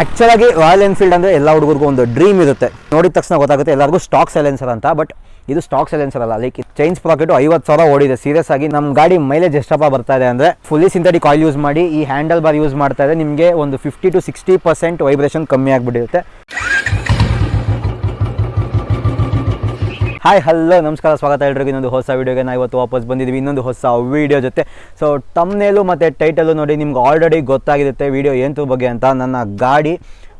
ಆ್ಯಕ್ಚುಲಾಗಿ royal Enfield ಅಂದರೆ ಎಲ್ಲ ಹುಡುಗರಿಗೂ ಒಂದು ಡ್ರೀಮ್ ಇರುತ್ತೆ. ನೋಡಿದ ತಕ್ಷಣ ಗೊತ್ತಾಗುತ್ತೆ ಎಲ್ಲರಿಗೂ ಸ್ಟಾಕ್ ಸೈಲೆನ್ಸರ್ ಅಂತ ಬಟ್ ಇದು ಸ್ಟಾಕ್ ಸೈಲೆನ್ಸರ್ ಅಲ್ಲ. ಲೈಕ್ ಚೈನ್ಸ್ ಪ್ರಾಕೆಟು ಐವತ್ತು ಸಾವಿರ ಓಡಿದೆ. ಸೀರಿಯಸ್ ಆಗಿ ನಮ್ಮ ಗಾಡಿ ಮೈಲೇಜ್ ಎಷ್ಟಪ್ಪ ಬರ್ತಾ ಇದೆ ಅಂದರೆ ಫುಲ್ಲಿ ಸಿಂಥೆಟಿಕ್ ಆಯಿಲ್ ಯೂಸ್ ಮಾಡಿ, ಈ ಹ್ಯಾಂಡಲ್ ಬಾರ್ ಯೂಸ್ ಮಾಡ್ತಾ ಇದೆ, ನಿಮಗೆ ಒಂದು fifty to sixty percent vibration ಕಮ್ಮಿ ಆಗಿಬಿಟ್ಟಿರುತ್ತೆ. ಹಾಯ್ ಹಲೋ ನಮಸ್ಕಾರ, ಸ್ವಾಗತ ಎಲ್ರಿಗೂ. ಇನ್ನೊಂದು ಹೊಸ ವೀಡಿಯೋಗೆ ನಾವು ಇವತ್ತು ವಾಪಸ್ ಬಂದಿದ್ದೀವಿ. ಇನ್ನೊಂದು ಹೊಸ ವೀಡಿಯೋ ಜೊತೆ. ಸೊ ತಮ್ನೇಲು ಮತ್ತು ಟೈಟಲು ನೋಡಿ ನಿಮ್ಗೆ ಆಲ್ರೆಡಿ ಗೊತ್ತಾಗಿರುತ್ತೆ ವೀಡಿಯೋ ಏನು ಬಗ್ಗೆ ಅಂತ. ನನ್ನ ಗಾಡಿ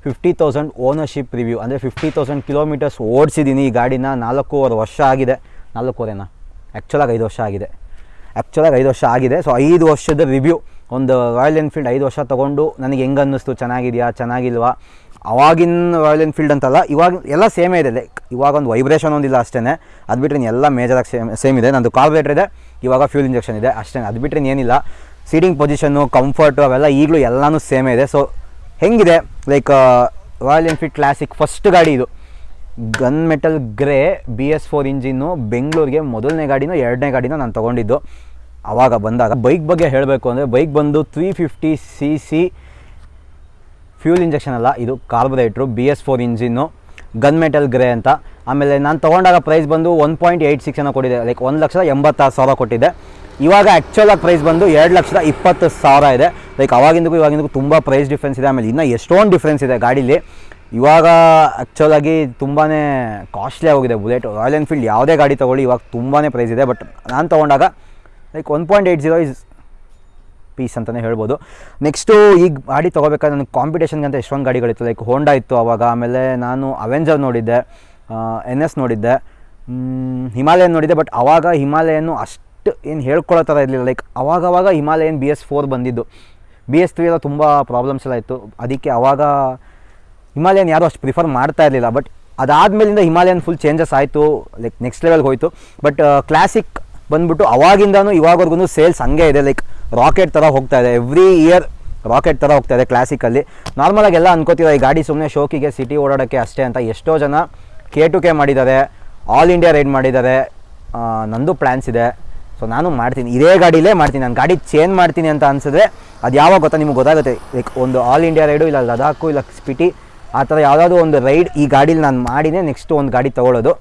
ಫಿಫ್ಟಿ ತೌಸಂಡ್ ಓನರ್ಶಿಪ್ ರಿವ್ಯೂ ಅಂದರೆ ಫಿಫ್ಟಿ ತೌಸಂಡ್ ಕಿಲೋಮೀಟರ್ಸ್ ಓಡಿಸಿದ್ದೀನಿ ಈ ಗಾಡಿನ. ನಾಲ್ಕೂವರೆ ವರ್ಷ ಆಗಿದೆ. ನಾಲ್ಕೂವರೆನಾ? ಆ್ಯಕ್ಚುಲಾಗಿ ಐದು ವರ್ಷ ಆಗಿದೆ. ಆ್ಯಕ್ಚುಲಾಗಿ ಐದು ವರ್ಷ ಆಗಿದೆ. ಸೊ ಐದು ವರ್ಷದ ರಿವ್ಯೂ ಒಂದು ರಾಯಲ್ ಎನ್ಫೀಲ್ಡ್ ಐದು ವರ್ಷ ತೊಗೊಂಡು ನನಗೆ ಹೆಂಗೆ ಅನ್ನಿಸ್ತು ಚೆನ್ನಾಗಿದೆಯಾ? ಚೆನ್ನಾಗಿಲ್ವಾ? ಅವಾಗಿನ ರಾಯಲ್ ಎನ್ಫೀಲ್ಡ್ ಅಂತಲ್ಲ, ಇವಾಗ ಎಲ್ಲ ಸೇಮೇ ಇದೆ. ಲೈಕ್ ಇವಾಗ ಒಂದು ವೈಬ್ರೇಷನ್ ಒಂದಿಲ್ಲ ಅಷ್ಟೇ ಅದು ಬಿಟ್ಟರೆ ಎಲ್ಲ ಮೇಜರಾಗಿ ಸೇಮ್ ಸೇಮ್ ಇದೆ. ನಂದು ಕಾರ್ಬೇಟ್ರ್ ಇದೆ, ಇವಾಗ ಫ್ಯೂಲ್ ಇಂಜೆಕ್ಷನ್ ಇದೆ ಅಷ್ಟೇ ಅದು ಬಿಟ್ಟರೆ ಏನಿಲ್ಲ. ಸೀಟಿಂಗ್ ಪೊಸಿಷನ್ನು ಕಂಫರ್ಟು ಅವೆಲ್ಲ ಈಗಲೂ ಎಲ್ಲನೂ ಸೇಮೇ ಇದೆ. ಸೊ ಹೆಂಗಿದೆ? Like royal Enfield classic first ಗಾಡಿ ಇದು. Gun metal grey B S four engine ಬೆಂಗಳೂರಿಗೆ ಮೊದಲನೇ ಗಾಡಿನೋ ಎರಡನೇ ಗಾಡಿನೂ ನಾನು ತೊಗೊಂಡಿದ್ದು. ಆವಾಗ ಬಂದಾಗ ಬೈಕ್ ಬಗ್ಗೆ ಹೇಳಬೇಕು ಅಂದರೆ ಬೈಕ್ ಬಂದು three fifty C C fuel injection ಅಲ್ಲ, ಇದು carburettor B S four engine, gun metal grey ಅಂತ. ಆಮೇಲೆ ನಾನು ತೊಗೊಂಡಾಗ ಪ್ರೈಸ್ ಬಂದು ಒನ್ ಪಾಯಿಂಟ್ ಏಯ್ಟ್ ಸಿಕ್ಸ್ ಏನೋ ಕೊಟ್ಟಿದೆ. ಲೈಕ್ ಒಂದು ಲಕ್ಷದ ಎಂಬತ್ತಾರು ಸಾವಿರ ಕೊಟ್ಟಿದ್ದೆ ಇವಾಗ ಆ್ಯಕ್ಚುಲಾಗಿ ಪ್ರೈಸ್ ಬಂದು ಎರಡು ಲಕ್ಷದ ಇಪ್ಪತ್ತು ಸಾವಿರ ಇದೆ. ಲೈಕ್ ಅವಾಗಿಂದಕ್ಕೂ ಇವಾಗಿಂದಕ್ಕೂ ತುಂಬ ಪ್ರೈಸ್ ಡಿಫ್ರೆನ್ಸ್ ಇದೆ. ಆಮೇಲೆ ಇನ್ನೂ ಎಷ್ಟೊಂದು ಡಿಫ್ರೆನ್ಸ್ ಇದೆ ಗಾಡೀಲಿ. ಇವಾಗ ಆ್ಯಕ್ಚುಲಾಗಿ ತುಂಬಾ ಕಾಸ್ಟ್ಲಿ ಆಗೋಗಿದೆ. ಬುಲೆಟ್ ರಾಯಲ್ ಎನ್ಫೀಲ್ಡ್ ಯಾವುದೇ ಗಾಡಿ ತೊಗೊಳ್ಳಿ, ಇವಾಗ ತುಂಬಾ ಪ್ರೈಸ್ ಇದೆ. ಬಟ್ ನಾನು ತೊಗೊಂಡಾಗ like one point eight zero is peace ಅಂತಲೇ ಹೇಳ್ಬೋದು. ನೆಕ್ಸ್ಟು ಈಗ ಗಾಡಿ ತೊಗೋಬೇಕಾದ್ರೆ ನನಗೆ ಕಾಂಪಿಟೇಷನ್ಗೆ ಅಂತ ಎಷ್ಟೊಂದು ಗಾಡಿಗಳಿತ್ತು. ಲೈಕ್ ಹೋಂಡಾ ಇತ್ತು ಆವಾಗ ಆಮೇಲೆ ನಾನು ಅವೆಂಜರ್ ನೋಡಿದ್ದೆ ಎನ್ ಎಸ್ ನೋಡಿದ್ದೆ. ಹಿಮಾಲಯನ್ ನೋಡಿದ್ದೆ ಬಟ್ ಆವಾಗ ಹಿಮಾಲಯನ್ನು ಅಷ್ಟು ಏನು ಹೇಳ್ಕೊಳ್ಳೋ ಥರ ಇರಲಿಲ್ಲ. ಲೈಕ್ ಅವಾಗವಾಗ ಹಿಮಾಲಯನ್ ಬಿ ಎಸ್ ಫೋರ್ ಬಂದಿದ್ದು. ಬಿ ಎಸ್ ತ್ರೀ ಎಲ್ಲ ತುಂಬ ಪ್ರಾಬ್ಲಮ್ಸ್ ಎಲ್ಲ ಇತ್ತು. ಅದಕ್ಕೆ ಆವಾಗ ಹಿಮಾಲಯನ್ ಯಾರೂ ಅಷ್ಟು ಪ್ರಿಫರ್ ಮಾಡ್ತಾ ಇರಲಿಲ್ಲ. ಬಟ್ ಅದಾದಮೇಲಿಂದ ಹಿಮಾಲಯನ್ ಫುಲ್ ಚೇಂಜಸ್ ಆಯಿತು. ಲೈಕ್ ನೆಕ್ಸ್ಟ್ ಲೆವೆಲ್ಗೆ ಹೋಯಿತು. ಬಟ್ ಕ್ಲಾಸಿಕ್ ಬಂದ್ಬಿಟ್ಟು ಅವಾಗಿಂದನೂ ಇವಾಗವರೆಗೂ ಸೇಲ್ಸ್ ಹಂಗೆ ಇದೆ. ಲೈಕ್ ರಾಕೆಟ್ ಥರ ಹೋಗ್ತಾ ಇದೆ. ಎವ್ರಿ ಇಯರ್ ರಾಕೆಟ್ ಥರ ಹೋಗ್ತಾ ಇದೆ ಕ್ಲಾಸಿಕಲ್ಲಿ ನಾರ್ಮಲಾಗಿ ಎಲ್ಲ ಅನ್ಕೋತೀರ ಈ ಗಾಡಿ ಸುಮ್ಮನೆ ಶೋಕಿಗೆ ಸಿಟಿ ಓಡಾಡೋಕ್ಕೆ ಅಷ್ಟೇ ಅಂತ. ಎಷ್ಟೋ ಜನ ಕೆ ಟು ಕೆ ಮಾಡಿದ್ದಾರೆ ಆಲ್ ಇಂಡಿಯಾ ರೈಡ್ ಮಾಡಿದ್ದಾರೆ. ನಂದು ಪ್ಲ್ಯಾನ್ಸ್ ಇದೆ. ಸೊ ನಾನು ಮಾಡ್ತೀನಿ. ಇದೇ ಗಾಡಿಲೇ ಮಾಡ್ತೀನಿ. ನಾನು ಗಾಡಿ ಚೇಂಜ್ ಮಾಡ್ತೀನಿ ಅಂತ ಅನ್ಸಿದ್ರೆ ಅದು ಯಾವಾಗ ಗೊತ್ತಾ? ನಿಮ್ಗೆ ಗೊತ್ತಾಗುತ್ತೆ. ಲೈಕ್ ಒಂದು ಆಲ್ ಇಂಡಿಯಾ ರೈಡು ಇಲ್ಲ ಲದಾಖು ಇಲ್ಲ ಸ್ಪಿಟಿ ಆ ಥರ ಯಾವುದಾದ್ರು ಒಂದು ರೈಡ್ ಈ ಗಾಡೀಲಿ ನಾನು ಮಾಡಿನೇ ನೆಕ್ಸ್ಟ್ ಒಂದು ಗಾಡಿ ತೊಗೊಳ್ಳೋದು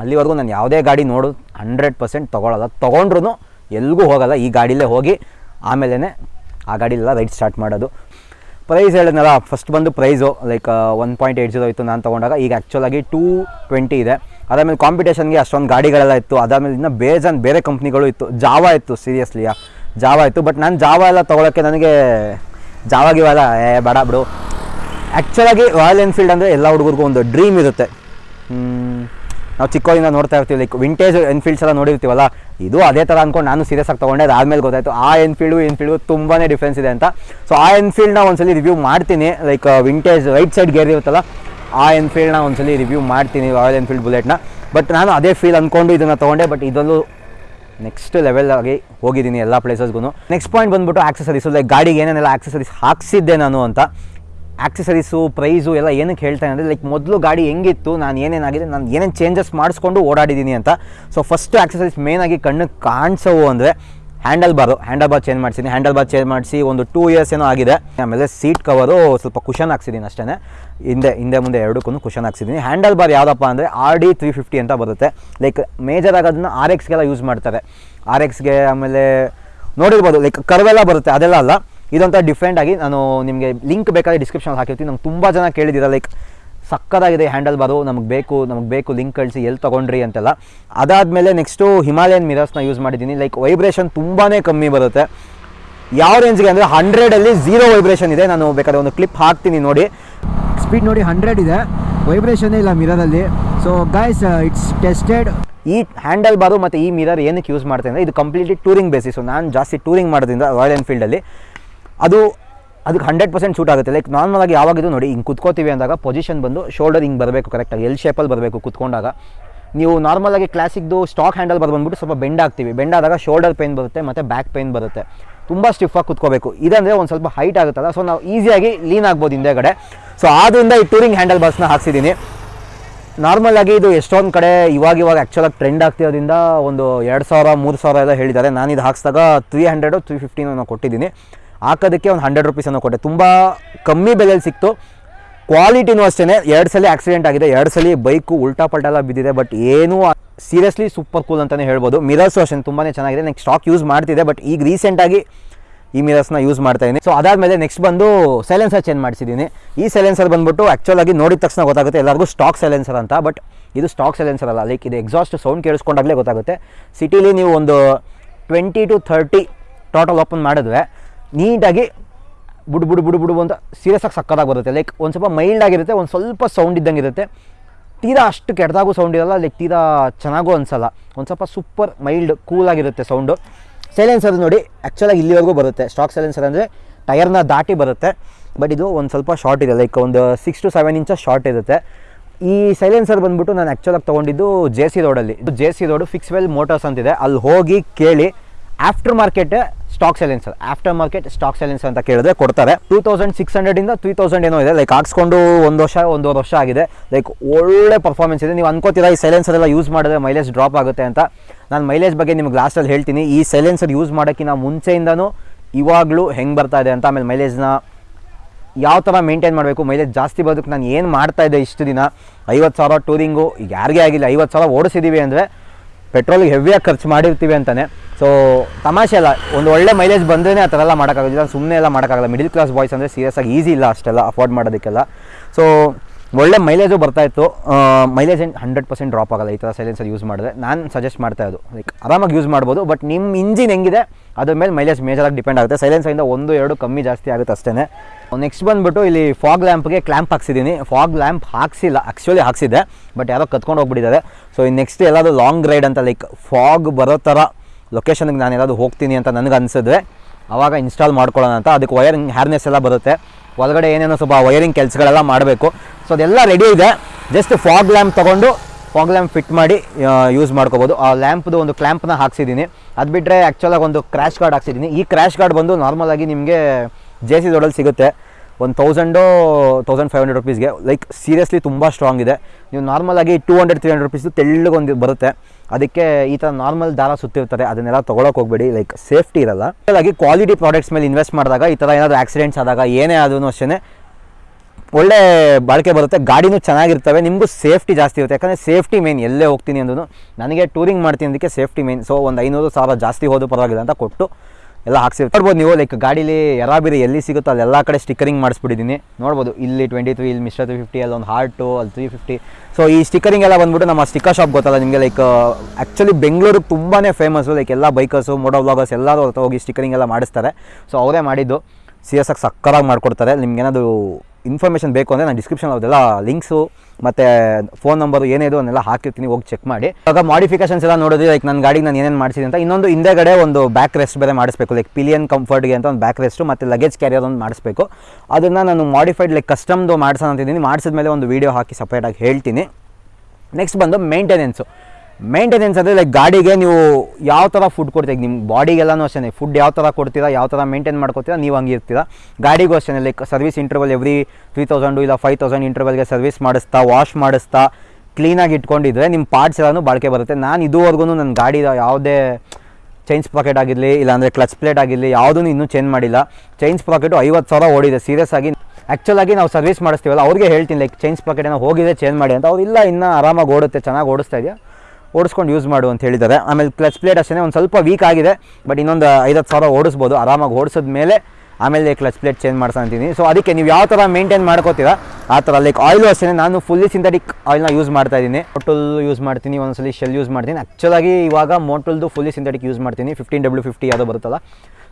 ಅಲ್ಲಿವರೆಗೂ ನಾನು ಯಾವುದೇ ಗಾಡಿ ನೋಡು ಹಂಡ್ರೆಡ್ ಪರ್ಸೆಂಟ್ ತೊಗೊಳ್ಳಲ್ಲ ತೊಗೊಂಡ್ರು ಎಲ್ಲಿಗೂ ಹೋಗಲ್ಲ. ಈ ಗಾಡಿಲೇ ಹೋಗಿ ಆಮೇಲೆ ಆ ಗಾಡಿಲೆಲ್ಲ ರೈಡ್ ಸ್ಟಾರ್ಟ್ ಮಾಡೋದು. ಪ್ರೈಸ್ ಹೇಳಿದ್ನಲ್ಲ ಫಸ್ಟ್ ಬಂದು price like one point eight zero ಇತ್ತು ನಾನು ತೊಗೊಂಡಾಗ. ಈಗ ಆ್ಯಕ್ಚುಲಾಗಿ ಟೂ ಟ್ವೆಂಟಿ ಇದೆ. ಅದಾದಮೇಲೆ ಕಾಂಪಿಟೇಷನ್ಗೆ ಅಷ್ಟೊಂದು ಗಾಡಿಗಳೆಲ್ಲ ಇತ್ತು. ಅದಾದಮೇಲೆ ಇನ್ನೂ ಬೇಜಾನ್ ಬೇರೆ ಕಂಪ್ನಿಗಳು ಇತ್ತು. ಜಾವ ಇತ್ತು ಸೀರಿಯಸ್ಲಿಯಾ ಜಾವ ಇತ್ತು ಬಟ್ ನಾನು ಜಾವ ಎಲ್ಲ ತೊಗೊಳಕ್ಕೆ ನನಗೆ ಜಾವಾಗಿವಲ್ಲ ಏ, ಬೇಡ ಬಿಡು. ಆ್ಯಕ್ಚುಲಾಗಿ ರಾಯಲ್ ಎನ್ಫೀಲ್ಡ್ ಅಂದರೆ ಎಲ್ಲ ಹುಡುಗರಿಗೂ ಒಂದು ಡ್ರೀಮ್ ಇರುತ್ತೆ. ನಾವು ಚಿಕ್ಕವರಿಂದ ನೋಡ್ತಾ ಇರ್ತೀವಿ ಲೈಕ್ ವಿಂಟೇಜ್ ಎನ್ಫೀಲ್ಡ್ಸ್ ಎಲ್ಲ ನೋಡಿರ್ತೀವಲ್ಲ ಇದು ಅದೇ ಥರ ಅಂದ್ಕೊಂಡು ನಾನು ಸೀರಿಯಸ್ ಆಗಿ ತೊಗೊಂಡೆ, ಅದಾದಮೇಲೆ ಗೊತ್ತಾಯಿತು, ಆ ಎನ್ಫೀಲ್ಡು ಎನ್ಫೀಲ್ಡು ತುಂಬಾ ಡಿಫ್ರೆನ್ಸ್ ಇದೆ ಅಂತ. ಸೊ ಆ ಎನ್ಫೀಲ್ಡ್ನ ಒಂದ್ಸಲಿ ರಿವ್ಯೂ ಮಾಡ್ತೀನಿ like vintage right side gear ಇರುತ್ತಲ್ಲ, ಆ ಎನ್ಫೀಲ್ಡ್ನ ಒಂದ್ಸಲಿ ರಿವ್ಯೂ ಮಾಡ್ತೀನಿ ರಾಯಲ್ ಎನ್ಫೀಲ್ಡ್ ಬುಲೆಟ್ನ ಬಟ್ ನಾನು ಅದೇ ಫೀಲ್ ಅಂದ್ಕೊಂಡು ಇದನ್ನು ತೊಗೊಂಡೆ ಬಟ್ ಇದರಲ್ಲೂ ನೆಕ್ಸ್ಟ್ ಲೆವೆಲ್ ಆಗಿ ಹೋಗಿದ್ದೀನಿ ಎಲ್ಲ ಪ್ಲೇಸಸ್ಗೂ ನೆಕ್ಸ್ಟ್ ಪಾಯಿಂಟ್ ಬಂದ್ಬಿಟ್ಟು ಆಕ್ಸಸರೀಸು ಲೈಕ್ ಗಾಡಿಗೆ ಏನೇನೆಲ್ಲ ಆಕ್ಸಸರೀಸ್ ಹಾಕ್ಸಿದ್ದೆ ನಾನು ಅಂತ. ಆಕ್ಸಸರೀಸು ಪ್ರೈಸು ಎಲ್ಲ ಏನಕ್ಕೆ ಹೇಳ್ತಾನೆ ಅಂದರೆ ಲೈಕ್ ಮೊದಲು ಗಾಡಿ ಹೆಂಗಿತ್ತು, ನಾನು ಏನೇನಾಗಿದೆ, ನಾನು ಏನೇನು ಚೇಂಜಸ್ ಮಾಡಿಸ್ಕೊಂಡು ಓಡಾಡಿದ್ದೀನಿ ಅಂತ. ಸೊ ಫಸ್ಟು ಆಕ್ಸಸರೀಸ್ ಮೇನಾಗಿ ಕಣ್ಣಿಗೆ ಕಾಣಿಸೋವು ಅಂದರೆ handle bar handle bar change ಮಾಡ್ತೀನಿ ಹ್ಯಾಂಡಲ್ ಬಾರ್ ಚೇಂಜ್ ಮಾಡಿಸಿ ಒಂದು ಟೂ ಇಯರ್ಸ್ ಏನೋ ಆಗಿದೆ. ಆಮೇಲೆ ಸೀಟ್ ಕವರು ಸ್ವಲ್ಪ ಕುಷನ್ ಹಾಕ್ಸಿದ್ದೀನಿ ಅಷ್ಟೇ ಹಿಂದೆ ಹಿಂದೆ ಮುಂದೆ ಎರಡಕ್ಕೂ ಕುಷನ್ ಹಾಕ್ಸಿದ್ದೀನಿ. ಹ್ಯಾಂಡಲ್ ಬಾರ್ ಯಾವುದಪ್ಪ ಅಂದರೆ ಆರ್ ಡಿ ತ್ರೀ ಫಿಫ್ಟಿ ಅಂತ ಬರುತ್ತೆ. ಲೈಕ್ ಮೇಜರ್ ಆಗೋದನ್ನ ಆರ್ ಎಕ್ಸ್ಗೆಲ್ಲ ಯೂಸ್ ಮಾಡ್ತಾರೆ. ಆರ್ ಎಕ್ಸ್ಗೆ ಆಮೇಲೆ, ನೋಡಿರ್ಬೋದು ಲೈಕ್ ಕರ್ವೆಲ್ಲ ಬರುತ್ತೆ, ಅದೆಲ್ಲ ಅಲ್ಲ. ಇದೊಂಥರ ಡಿಫ್ರೆಂಟ್ ಆಗಿ ನಾನು ನಿಮಗೆ ಲಿಂಕ್ ಬೇಕಾದ್ರೆ ಡಿಸ್ಕ್ರಿಪ್ಷನ್ ಹಾಕಿರ್ತೀನಿ. ನಂಗೆ ತುಂಬ ಜನ ಕೇಳಿದ್ದೀರ ಲೈಕ್ ಸಕ್ಕದಾಗಿದೆ ಹ್ಯಾಂಡಲ್ ಬಾರು ನಮಗೆ ಬೇಕು ನಮಗೆ ಬೇಕು ಲಿಂಕ್ ಕಳಿಸಿ ಎಲ್ಲಿ ತೊಗೊಂಡ್ರಿ ಅಂತೆಲ್ಲ. ಅದಾದಮೇಲೆ ನೆಕ್ಸ್ಟು ಹಿಮಾಲಯನ್ ಮಿರರ್ಸ್ನ ಯೂಸ್ ಮಾಡಿದ್ದೀನಿ. ಲೈಕ್ ವೈಬ್ರೇಷನ್ ತುಂಬಾ ಕಮ್ಮಿ ಬರುತ್ತೆ. ಯಾವ ರೇಂಜ್ಗೆ ಅಂದರೆ ಹಂಡ್ರೆಡಲ್ಲಿ ಝೀರೋ ವೈಬ್ರೇಷನ್ ಇದೆ. ನಾನು ಬೇಕಾದ್ರೆ ಒಂದು ಕ್ಲಿಪ್ ಹಾಕ್ತೀನಿ ನೋಡಿ. ಸ್ಪೀಡ್ ನೋಡಿ ಹಂಡ್ರೆಡ್ ಇದೆ. ವೈಬ್ರೇಷನ್ನೇ ಇಲ್ಲ ಮಿರರಲ್ಲಿ ಸೊ ಗೈಸ್ ಇಟ್ಸ್ ಟೆಸ್ಟೆಡ್ ಈ ಹ್ಯಾಂಡಲ್ ಬಾರು ಮತ್ತು ಈ ಮಿರರ್ ಏನಕ್ಕೆ ಯೂಸ್ ಮಾಡ್ತೀನಿ ಅಂದರೆ ಇದು ಕಂಪ್ಲೀಟ್ಲಿ ಟೂರಿಂಗ್ ಬೇಸಿಸು ನಾನು ಜಾಸ್ತಿ ಟೂರಿಂಗ್ ಮಾಡೋದ್ರಿಂದ ರಾಯಲ್ ಎನ್ಫೀಲ್ಡಲ್ಲಿ ಅದು, ಅದಕ್ಕೆ ಹಂಡ್ರೆಡ್ ಪರ್ಸೆಂಟ್ ಶೂಟ್ ಆಗುತ್ತೆ. ಲೈಕ್ ನಾರ್ಮಲ್ ಆಗಿ ಯಾವಾಗಿದ್ದು ನೋಡಿ, ಹಿಂಗೆ ಕುತ್ಕೋತೀವಿ ಅಂದಾಗ ಪೊಸಿಷನ್ ಬಂದು ಶೋಲ್ಡರ್ ಹಿಂಗೆ ಬರಬೇಕು ಕರೆಕ್ಟಾಗಿ ಎಲ್ ಶೇಪಲ್ಲಿ ಬರಬೇಕು ಕುತ್ಕೊಂಡಾಗ. ನೀವು ನಾರ್ಮಲಾಗಿ ಕ್ಲಾಸಿಕ್ದು ಸ್ಟಾಕ್ ಹ್ಯಾಂಡಲ್ ಬರ್ಬಂದ್ಬಿಟ್ಟು ಸ್ವಲ್ಪ ಬೆಂಡ್ ಆಗ್ತೀವಿ. ಬೆಂಡ್ ಆದಾಗ ಶೋಲ್ಡರ್ ಪೇನ್ ಬರುತ್ತೆ, ಮತ್ತು ಬ್ಯಾಕ್ ಪೇನ್ ಬರುತ್ತೆ. ತುಂಬ ಸ್ಟಿಫಾಗಿ ಕುತ್ಕೋಬೇಕು. ಇದಂದರೆ ಒಂದು ಸ್ವಲ್ಪ ಹೈಟ್ ಆಗುತ್ತಲ್ಲ ಸೊ ನಾವು ಈಸಿಯಾಗಿ ಲೀನ್ ಆಗ್ಬೋದು ಹಿಂದೆಗಡೆ ಸೊ ಆದ್ದರಿಂದ ಈ ಟೂರಿಂಗ್ ಹ್ಯಾಂಡಲ್ ಬಾರ್ಸ್ನ ಹಾಕ್ಸಿದ್ದೀನಿ ನಾರ್ಮಲ್ ಆಗಿ ಇದು ಎಷ್ಟೊಂದು ಕಡೆ ಇವಾಗ ಇವಾಗ ಆ್ಯಕ್ಚುಲಾಗಿ ಟ್ರೆಂಡ್ ಆಗ್ತಿರೋದ್ರಿಂದ ಒಂದು ಎರಡು ಸಾವಿರ, ಮೂರು ಸಾವಿರ ಎಲ್ಲ ಹೇಳಿದ್ದಾರೆ. ನಾನು ಇದು ಹಾಕ್ಸಿದಾಗ ತ್ರೀ ಹಂಡ್ರೆಡು ತ್ರೀ ಫಿಫ್ಟಿನ ನಾನು ಕೊಟ್ಟಿದ್ದೀನಿ ಹಾಕೋದಕ್ಕೆ ಒಂದು ಹಂಡ್ರೆಡ್ ರುಪೀಸನ್ನು ಕೊಟ್ಟೆ. ತುಂಬ ಕಮ್ಮಿ ಬೆಲೆಯಲ್ಲಿ ಸಿಕ್ತು. ಕ್ವಾಲಿಟಿನೂ ಅಷ್ಟೇ ಎರಡು ಸಲ ಆಕ್ಸಿಡೆಂಟ್ ಆಗಿದೆ. ಎರಡು ಸಲ ಬೈಕು ಉಲ್ಟಾ ಪಲ್ಟಾ ಎಲ್ಲ ಬಿದ್ದಿದೆ. ಬಟ್ ಏನೂ ಸೀರಿಯಸ್ಲಿ ಸೂಪರ್ ಕೂಲ್ ಅಂತಲೇ ಹೇಳ್ಬೋದು. ಮಿರರ್ಸು ಅಷ್ಟೇ. ತುಂಬಾ ಚೆನ್ನಾಗಿದೆ. ನೆಕ್ಸ್ಟ್ ಸ್ಟಾಕ್ ಯೂಸ್ ಮಾಡ್ತಿದೆ ಬಟ್ ಈಗ ರೀಸೆಂಟಾಗಿ ಈ ಮಿರರ್ಸ್ನ ಯೂಸ್ ಮಾಡ್ತಾ ಇದ್ದೀನಿ. ಸೊ ಅದಾದಮೇಲೆ ನೆಕ್ಸ್ಟ್ ಬಂದು ಸೈಲೆನ್ಸರ್ ಚೇಂಜ್ ಮಾಡಿಸಿದ್ದೀನಿ. ಈ ಸೈಲೆನ್ಸರ್ ಬಂದ್ಬಿಟ್ಟು ಆ್ಯಕ್ಚುಲ್ ಆಗಿ ನೋಡಿದ ತಕ್ಷಣ ಗೊತ್ತಾಗುತ್ತೆ. ಎಲ್ಲರಿಗೂ ಸ್ಟಾಕ್ ಸೈಲೆನ್ಸರ್ ಅಂತ. ಬಟ್ ಇದು ಸ್ಟಾಕ್ ಸೈಲೆನ್ಸರ್ ಅಲ್ಲ. ಲೈಕ್ ಇದು ಎಕ್ಸಾಸ್ಟ್ ಸೌಂಡ್ ಕೇಳಿಸ್ಕೊಂಡಾಗಲೇ ಗೊತ್ತಾಗುತ್ತೆ. ಸಿಟೀಲಿ ನೀವು ಒಂದು twenty to thirty total open ಮಾಡಿದ್ರೆ ನೀಟಾಗಿ ಬುಡು ಬುಡು ಬುಡು ಬುಡು ಅಂತ ಸೀರಿಯಸ್ ಆಗಿ ಸಕ್ಕದಾಗಿ ಬರುತ್ತೆ. ಲೈಕ್ ಒಂದು ಸ್ವಲ್ಪ ಮೈಲ್ಡ್ ಆಗಿರುತ್ತೆ, ಒಂದು ಸ್ವಲ್ಪ ಸೌಂಡ್ ಇದ್ದಂಗೆ ಇರುತ್ತೆ. ತೀರಾ ಅಷ್ಟು ಕೆಟ್ಟದಾಗೂ ಸೌಂಡ್ ಇರಲ್ಲ ಲೈಕ್ ತೀರಾ ಚೆನ್ನಾಗೂ ಅನ್ಸಲ್ಲ. ಒಂದು ಸ್ವಲ್ಪ ಸೂಪರ್ ಮೈಲ್ಡ್ ಕೂಲ್ ಆಗಿರುತ್ತೆ ಸೌಂಡು ಸೈಲೆನ್ಸರ್ ನೋಡಿ ಆ್ಯಕ್ಚುಲಾಗಿ ಇಲ್ಲಿವರೆಗೂ ಬರುತ್ತೆ. ಸ್ಟಾಕ್ ಸೈಲೆನ್ಸರ್ ಅಂದರೆ ಟೈರ್ನ ದಾಟಿ ಬರುತ್ತೆ. ಬಟ್ ಇದು ಒಂದು ಸ್ವಲ್ಪ ಶಾರ್ಟ್ ಇದೆ. ಲೈಕ್ ಒಂದು six to seven inches short ಇರುತ್ತೆ. ಈ ಸೈಲೆನ್ಸರ್ ಬಂದ್ಬಿಟ್ಟು ನಾನು ಆ್ಯಕ್ಚುಲಾಗಿ ತೊಗೊಂಡಿದ್ದು ಜೆ ಸಿ ರೋಡಲ್ಲಿ J C road fix well motors ಅಂತಿದೆ. ಅಲ್ಲಿ ಹೋಗಿ ಕೇಳಿ after market stock silencer after market stock silencer ಅಂತ ಕೇಳಿದ್ರೆ ಕೊಡ್ತಾರೆ. ಟೂ ತೌಸಂಡ್ ಸಿಕ್ಸ್ ಹಂಡ್ರೆಡಿಂದ ತ್ರೀ ತೌಸಂಡ್ ಏನೋ ಇದೆ. ಲೈಕ್ ಹಾಕ್ಸ್ಕೊಂಡು ಒಂದು ವರ್ಷ, ಒಂದೂವರೆ ವರ್ಷ ಆಗಿದೆ. ಲೈಕ್ ಒಳ್ಳೆ ಪರ್ಫಾರ್ಮೆನ್ಸ್ ಇದೆ. ನೀವು ಅನ್ಕೋತೀರಾ ಈ ಸೈಲೆನ್ಸರ್ ಎಲ್ಲ ಯೂಸ್ ಮಾಡಿದ್ರೆ ಮೈಲೇಜ್ ಡ್ರಾಪ್ ಆಗುತ್ತೆ ಅಂತ? ನಾನು ಮೈಲೇಜ್ ಬಗ್ಗೆ ನಿಮ್ಗೆ ಲಾಸ್ಟಲ್ಲಿ ಹೇಳ್ತೀನಿ. ಈ ಸೈಲೆನ್ಸರ್ ಯೂಸ್ ಮಾಡೋಕ್ಕಿಂತ ಮುಂಚೆಯಿಂದನೂ ಇವಾಗಲೂ ಹೆಂಗೆ ಬರ್ತಾ ಇದೆ ಅಂತ, ಆಮೇಲೆ ಮೈಲೇಜ್ನ ಯಾವ ಥರ ಮೇಂಟೈನ್ ಮಾಡಬೇಕು ಮೈಲೇಜ್ ಜಾಸ್ತಿ ಬರೋದಕ್ಕೆ ನಾನು ಏನು ಮಾಡ್ತಾ ಇದ್ದೆ ಇಷ್ಟು ದಿನ? ಐವತ್ತು ಸಾವಿರ ಟೂರಿಂಗು ಯಾರಿಗೇ ಆಗಿಲ್ಲ, ಐವತ್ತು ಸಾವಿರ ಓಡಿಸಿದ್ದೀವಿ ಅಂದರೆ ಪೆಟ್ರೋಲ್ಗೆ ಹೆವಿಯಾಗಿ ಖರ್ಚು ಮಾಡಿರ್ತೀವಿ ಅಂತಾನೆ. ಸೊ ತಮಾಷೆ ಅಲ್ಲ, ಒಂದು ಒಳ್ಳೆ ಮೈಲೇಜ್ ಬಂದ್ರೇ ಆ ಥರ ಎಲ್ಲ ಮಾಡೋಕ್ಕಾಗೋದಿಲ್ಲ. ಸುಮ್ಮನೆ ಎಲ್ಲ ಮಾಡೋಕ್ಕಾಗಲ್ಲ. ಮಿಡಿಲ್ ಕ್ಲಾಸ್ ಬಾಯ್ಸ್ ಅಂದರೆ ಸೀರಿಯಸ್ ಆಗಿ ಈಸಿ ಇಲ್ಲ ಅಷ್ಟೆಲ್ಲ ಅಫೋರ್ಡ್ ಮಾಡೋದಕ್ಕೆಲ್ಲ. ಸೊ ಒಳ್ಳೆ ಮೈಲೇಜು ಬರ್ತಾಯಿತ್ತು ಮೈಲೇಜ್ ಏನು ಹಂಡ್ರೆಡ್ ಪರ್ಸೆಂಟ್ ಡ್ರಾಪ್ ಆಗಲ್ಲ. ಈ ಥರ ಸೈಲೆನ್ಸರ್ ಯೂಸ್ ಮಾಡಿದ್ರೆ ನಾನು ಸಜೆಸ್ಟ್ ಮಾಡ್ತಾ ಲೈಕ್ ಆರಾಮಾಗಿ ಯೂಸ್ ಮಾಡ್ಬೋದು ಬಟ್ ನಿಮ್ಮ ಇಂಜಿನ್ ಹೆಂಗಿದೆ, ಅದ್ರ ಮೇಲೆ ಮೈಲೇಜ್ ಮೇಜರಾಗಿ ಡಿಪೆಂಡ್ ಆಗುತ್ತೆ. ಸೈಲೆನ್ಸರಿಂದ ಒಂದು, ಎರಡು ಕಮ್ಮಿ ಜಾಸ್ತಿ ಆಗುತ್ತೆ ಅಷ್ಟೇ ನೆಕ್ಸ್ಟ್ ಬಂದುಬಿಟ್ಟು ಇಲ್ಲಿ ಫಾಗ್ ಲ್ಯಾಂಪ್ಗೆ ಕ್ಲ್ಯಾಂಪ್ ಹಾಕ್ಸಿದ್ದೀನಿ ಫಾಗ್ ಲ್ಯಾಂಪ್ ಹಾಕ್ಸಿಲ್ಲ ಆ್ಯಕ್ಚುಲಿ ಹಾಕ್ಸಿದ್ದೆ ಬಟ್ ಯಾರೋ ಕತ್ಕೊಂಡು ಹೋಗ್ಬಿಟ್ಟಿದ್ದಾರೆ. ಸೊ ನೆಕ್ಸ್ಟ್ ಎಲ್ಲಾದರೂ ಲಾಂಗ್ ರೈಡ್ ಅಂತ ಲೈಕ್ ಫಾಗ್ ಬರೋ ಥರ ಲೊಕೇಶನ್ಗೆ ನಾನು ಎಲ್ಲಾದರೂ ಹೋಗ್ತೀನಿ ಅಂತ ನನಗೆ ಅನಿಸಿದ್ರೆ ಆವಾಗ ಇನ್ಸ್ಟಾಲ್ ಮಾಡ್ಕೊಳ್ಳೋಣ ಅಂತ. ಅದಕ್ಕೆ ವೈರಿಂಗ್ ಹ್ಯಾರ್ನೆಸ್ ಎಲ್ಲ ಬರುತ್ತೆ. ಒಳಗಡೆ ಏನೇನೋ ಸ್ವಲ್ಪ ವೈರಿಂಗ್ ಕೆಲಸಗಳೆಲ್ಲ ಮಾಡಬೇಕು. ಸೊ ಅದೆಲ್ಲ ರೆಡಿ ಇದೆ. ಜಸ್ಟ್ ಫಾಗ್ ಲ್ಯಾಂಪ್ ತೊಗೊಂಡು ಫಾಗ್ ಲ್ಯಾಂಪ್ ಫಿಟ್ ಮಾಡಿ ಯೂಸ್ ಮಾಡ್ಕೋಬೋದು. ಆ ಲ್ಯಾಂಪ್ದು ಒಂದು ಕ್ಲ್ಯಾಂಪ್ನ ಹಾಕ್ಸಿದ್ದೀನಿ. ಅದು ಬಿಟ್ಟರೆ ಆ್ಯಕ್ಚುಲಾಗಿ ಒಂದು ಕ್ರ್ಯಾಶ್ ಗಾರ್ಡ್ ಹಾಕ್ಸಿದ್ದೀನಿ. ಈ ಕ್ರ್ಯಾಶ್ ಗಾರ್ಡ್ ಬಂದು ನಾರ್ಮಲಾಗಿ ನಿಮಗೆ ಜೆ ಸಿ ಸಿಗುತ್ತೆ. ಒಂದು ತೌಸಂಡು ತೌಸಂಡ್ ಫೈವ್ ಹಂಡ್ರೆಡ್ ರುಪೀಸ್ಗೆ ಲೈಕ್ ಸೀರಿಯಸ್ಲಿ ತುಂಬ ಸ್ಟ್ರಾಂಗ್ ಇದೆ. ನೀವು ನಾರ್ಮಲಾಗಿ two hundred three hundred rupees ತೆಳ್ಳಗೊಂದು ಬರುತ್ತೆ. ಅದಕ್ಕೆ ಈ ಥರ ನಾರ್ಮಲ್ ದಾರ ಸುತ್ತಿರ್ತಾರೆ. ಅದನ್ನೆಲ್ಲ ತೊಗೊಳಕ್ಕೆ ಹೋಗಬೇಡಿ. ಲೈಕ್ ಸೇಫ್ಟಿ ಇರಲ್ಲ. ಹಾಗಾಗಿ ಕ್ವಾಲಿಟಿ ಪ್ರಾಡಕ್ಟ್ಸ್ ಮೇಲೆ ಇನ್ವೆಸ್ಟ್ ಮಾಡಿದಾಗ, ಈ ಥರ ಏನಾದರೂ ಆಕ್ಸಿಡೆಂಟ್ಸ್ ಆದಾಗ, ಏನೇ ಆದ್ರೂ ಅಷ್ಟೇ ಒಳ್ಳೆ ಬಾಳಿಕೆ ಬರುತ್ತೆ. ಗಾಡಿನೂ ಚೆನ್ನಾಗಿರ್ತವೆ. ನಿಮಗೂ ಸೇಫ್ಟಿ ಜಾಸ್ತಿ ಇರುತ್ತೆ. ಯಾಕಂದರೆ ಸೇಫ್ಟಿ ಮೇನ್ ಎಲ್ಲೇ ಹೋಗ್ತೀನಿ ಅಂದ್ರೂ ನನಗೆ ಟೂರಿಂಗ್ ಮಾಡ್ತೀನಿ ಅದಕ್ಕೆ ಸೇಫ್ಟಿ ಮೇನ್ ಸೊ ಒಂದು ಐನೂರು ಸಾವಿರ ಜಾಸ್ತಿ ಹೋದ್ರೂ ಪರವಾಗಿಲ್ಲ ಅಂತ ಕೊಟ್ಟು ಎಲ್ಲ ಹಾಕ್ಸಿರ್ತೀವಿ. ನೋಡ್ಬೋದು ನೀವು ಲೈಕ್ ಗಾಡೀಲಿ ಯರಾಬಿರಿ ಎಲ್ಲಿ ಸಿಗುತ್ತೋ ಅಲ್ಲೆಲ್ಲ ಕಡೆ ಸ್ಟಿಕ್ಕರಿಂಗ್ ಮಾಡಿಸ್ಬಿಟ್ಟಿದ್ದೀನಿ. ನೋಡ್ಬೋದು, ಇಲ್ಲಿ ಟ್ವೆಂಟಿ ತ್ರೀ ಇಲ್ಲಿ ಮಿಸ್ಟರ್ ತ್ರೀ ಫಿಫ್ಟಿ ಅಲ್ಲಿ ಒಂದು ಹಾರ್ಟು ಅಲ್ಲಿ ತ್ರೀ ಫಿಫ್ಟಿ ಸೊ ಈ ಸ್ಟಿಕ್ಕರಿಂಗ್ ಎಲ್ಲ ಬಂದ್ಬಿಟ್ಟು ನಮ್ಮ ಸ್ಟಿಕ್ಕರ್ ಶಾಪ್ ಗೊತ್ತಲ್ಲ ನಿಮಗೆ ಲೈಕ್ ಆ್ಯಕ್ಚುಲಿ ಬೆಂಗಳೂರು ತುಂಬಾ ಫೇಮಸ್ಸು ಲೈಕ್ ಎಲ್ಲ ಬೈಕರ್ಸು ಮೋಟೋ ಬ್ಲಾಗರ್ಸ್ ಎಲ್ಲರೂ ಹೋಗಿ ಸ್ಟಿಕ್ಕರಿಂಗ್ ಎಲ್ಲ ಮಾಡಿಸ್ತಾರೆ. ಸೊ ಅವರೇ ಮಾಡಿದ್ದು. ಸೀರಿಯಸ್ ಆಗಿ ಸಕ್ಕರಾಗಿ ಮಾಡಿಕೊಡ್ತಾರೆ. ನಿಮ್ಗೆ ಏನಾದರೂ ಇನ್ಫಾರ್ಮೇಷನ್ ಬೇಕು ಅಂದರೆ ನಾನು ಡಿಸ್ಕ್ರಿಪ್ಷನ್ ಅದೆಲ್ಲ ಲಿಂಕ್ಸು ಮತ್ತು ಫೋನ್ ನಂಬರ್ ಏನೇನು ಅನ್ನೆಲ್ಲ ಹಾಕಿರ್ತೀನಿ, ಹೋಗಿ ಚೆಕ್ ಮಾಡಿ. ಇವಾಗ ಮಾಡಿಫಿಕೇಷನ್ಸ್ ಎಲ್ಲ ನೋಡೋದು ಲೈಕ್ ನನ್ನ ಗಾಡಿಗೆ ನಾನು ಏನೇನು ಮಾಡಿಸಿದೆ ಅಂತ, ಇನ್ನೊಂದು ಹಿಂದೆಗಡೆ ಒಂದು ಬ್ಯಾಕ್ ರೆಸ್ಟ್ ಬೇರೆ ಮಾಡಿಸ್ಬೇಕು ಲೈಕ್ ಪಿಲಿಯನ್ ಕಂಫರ್ಟ್ಗೆ ಅಂತ ಒಂದು ಬ್ಯಾಕ್ ರೆಸ್ಟು ಮತ್ತು ಲಗೇಜ್ ಕ್ಯಾರಿಯರ್ ಒಂದು ಮಾಡಿಸ್ಬೇಕು. ಅದನ್ನು ನಾನು ಮಾಡಿಫೈಡ್ ಲೈಕ್ ಕಸ್ಟಮ್ದು ಮಾಡ್ಸೋಣ ಅಂತಿದ್ದೀನಿ ಮಾಡಿಸಿದ್ಮೇಲೆ ಒಂದು ವೀಡಿಯೋ ಹಾಕಿ ಸಪ್ರೇಟಾಗಿ ಹೇಳ್ತೀನಿ. ನೆಕ್ಸ್ಟ್ ಬಂದು ಮೇಂಟೆನೆನ್ಸು ಮೇಂಟೆನೆನ್ಸ್ ಅಂದರೆ ಲೈಕ್ ಗಾಡಿಗೆ ನೀವು ಯಾವ ಥರ ಫುಡ್ ಕೊಡ್ತೀವಿ ನಿಮ್ಮ ಬಾಡಿಗೆಲ್ಲನೂ ಅಷ್ಟೇ ಫುಡ್ ಯಾವ ಥರ ಕೊಡ್ತೀರಾ, ಯಾವ ಥರ ಮೇಂಟೈನ್ ಮಾಡ್ಕೊತೀರಾ, ನೀವು ಹಂಗೆ ಇರ್ತೀರಾ. ಗಾಡಿಗೂ ಅಷ್ಟೇ like service interval every three thousand ಇಲ್ಲ ಫೈವ್ ತೌಸಂಡ್ ಇಂಟರ್ವಲ್ಗೆ ಸರ್ವಿಸ್ ಮಾಡಿಸ್ತಾ ವಾಶ್ ಮಾಡಿಸ್ತಾ ಕ್ಲೀನಾಗಿ ಇಟ್ಕೊಂಡಿದ್ರೆ ನಿಮ್ಮ ಪಾರ್ಟ್ಸ್ ಎಲ್ಲನೂ ಬಾಳಿಕೆ ಬರುತ್ತೆ. ನಾನು ಇದುವರೆಗೂ ನನ್ನ ಗಾಡಿ ಯಾವುದೇ ಚೈನ್ಸ್ ಪಾಕೆಟ್ ಆಗಿರಲಿ, ಇಲ್ಲಾಂದರೆ ಕ್ಲಚ್ ಪ್ಲೇಟ್ ಆಗಿರಲಿ ಯಾವುದೂ ಇನ್ನೂ ಚೇಂಜ್ ಮಾಡಿಲ್ಲ. ಚೈನ್ಸ್ ಪಾಕೆಟು ಐವತ್ತು ಸಾವಿರ ಓಡಿದೆ. ಸೀರಿಯಸ್ ಆಗಿ ಆ್ಯಕ್ಚುಲಾಗಿ ನಾವು ಸರ್ವಿಸ್ ಮಾಡಿಸ್ತೀವಲ್ಲ, ಅವ್ರಿಗೆ ಹೇಳ್ತೀನಿ ಲೈಕ್ ಚೈನ್ಸ್ ಪಾಕೆಟ್ ಏನೋ ಹೋಗಿದೆ ಚೇಂಜ್ ಮಾಡಿ ಅಂತ. ಅವ್ರು ಇಲ್ಲ, ಇನ್ನೂ ಆರಾಮಾಗಿ ಓಡುತ್ತೆ, ಚೆನ್ನಾಗಿ ಓಡಿಸ್ತಾ ಇದೆಯಾ? ಓಡಿಸ್ಕೊಂಡು ಯೂಸ್ ಮಾಡು ಅಂತ ಹೇಳಿದ್ದಾರೆ. ಆಮೇಲೆ ಕ್ಲಚ್ ಪ್ಲೇಟ್ ಅಷ್ಟೇ ಒಂದು ಸ್ವಲ್ಪ ವೀಕ್ ಆಗಿದೆ ಬಟ್ ಇನ್ನೊಂದು ಐದತ್ತು ಸಾವಿರ ಓಡಿಸ್ಬೋದು. ಆರಾಮಾಗಿ ಓಡಿಸಿದ ಮೇಲೆ ಆಮೇಲೆ ಕ್ಲಚ್ ಪ್ಲೇಟ್ ಚೇಂಜ್ ಮಾಡ್ಸಂತೀನಿ ಸೊ ಅದಕ್ಕೆ ನೀವು ಯಾವ ಥರ ಮೇಂಟೈನ್ ಮಾಡ್ಕೋತೀರಾ, ಆ ಥರ ಲೈಕ್ ಆಯಿಲು ಅಷ್ಟೇ ನಾನು ಫುಲ್ಲಿ ಸಿಂಥೆಟಿಕ್ ಆಯಿಲ್ನ ಯೂಸ್ ಮಾಡ್ತಾ ಇದ್ದೀನಿ. ಮೋಟಲ್ ಯೂಸ್ ಮಾಡ್ತೀನಿ, ಒಂದ್ಸಲಿ ಶೆಲ್ ಯೂಸ್ ಮಾಡ್ತೀನಿ. ಆ್ಯಕ್ಚುಲಾಗಿ ಇವಾಗ ಮೋಟಲ್ದು ಫುಲ್ಲಿ ಸಿಂಥೆಟಿಕ್ ಯೂಸ್ ಮಾಡ್ತೀನಿ. ಫಿಫ್ಟೀನ್ ಡಬ್ಲ್ಯೂ ಫಿಫ್ಟಿ ಯಾವುದೋ ಬರುತ್ತಲ್ಲ.